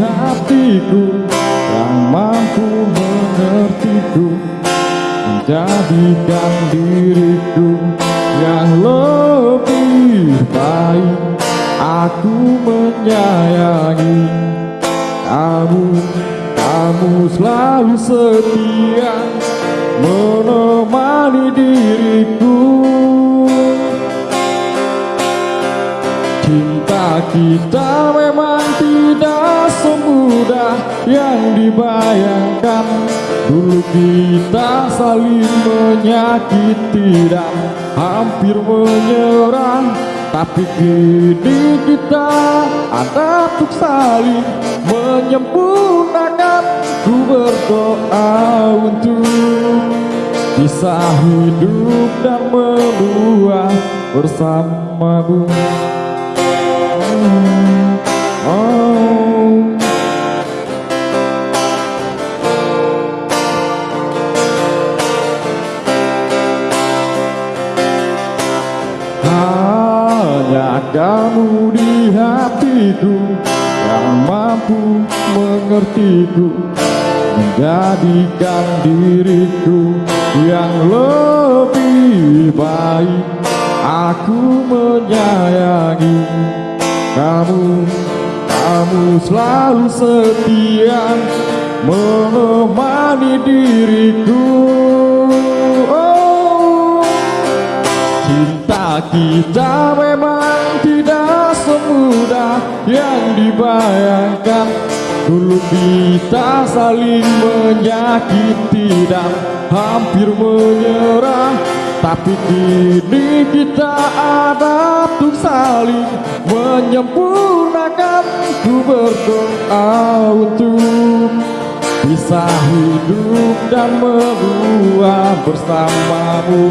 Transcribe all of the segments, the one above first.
hatiku Yang mampu mengertiku Menjadikan diriku yang lebih baik. Aku menyayangi kamu Kamu selalu setia Menemani diriku Kita memang tidak semudah yang dibayangkan. Dulu kita saling menyakiti dan hampir menyerah. Tapi kini kita ada untuk saling menyempurnakan. Ku berdoa untuk bisa hidup dan membuat bersamamu hanya kamu di hatiku yang mampu mengertiku. Menjadikan diriku yang lebih baik. Aku menyayangi kamu, kamu selalu setia menemani diriku Cinta kita memang tidak semudah yang dibayangkan. Dulu kita saling menyakiti dan hampir menyerah. Tapi kini kita ada untuk saling menyempurnakan. Ku berdoa untuk bisa hidup dan membuat bersamamu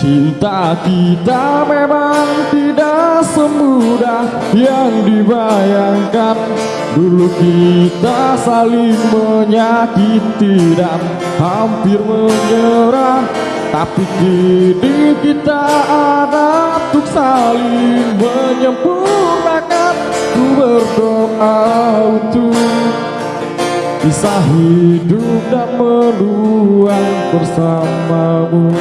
Cinta kita memang tidak semudah yang dibayangkan. Dulu kita saling menyakiti dan hampir menyerah. Tapi kini kita ada untuk saling menyempurnakan. Ku berdoa untuk bisa hidup dan meluang bersamamu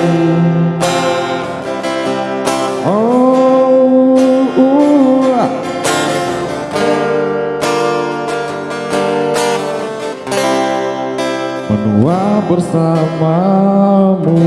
menua bersamamu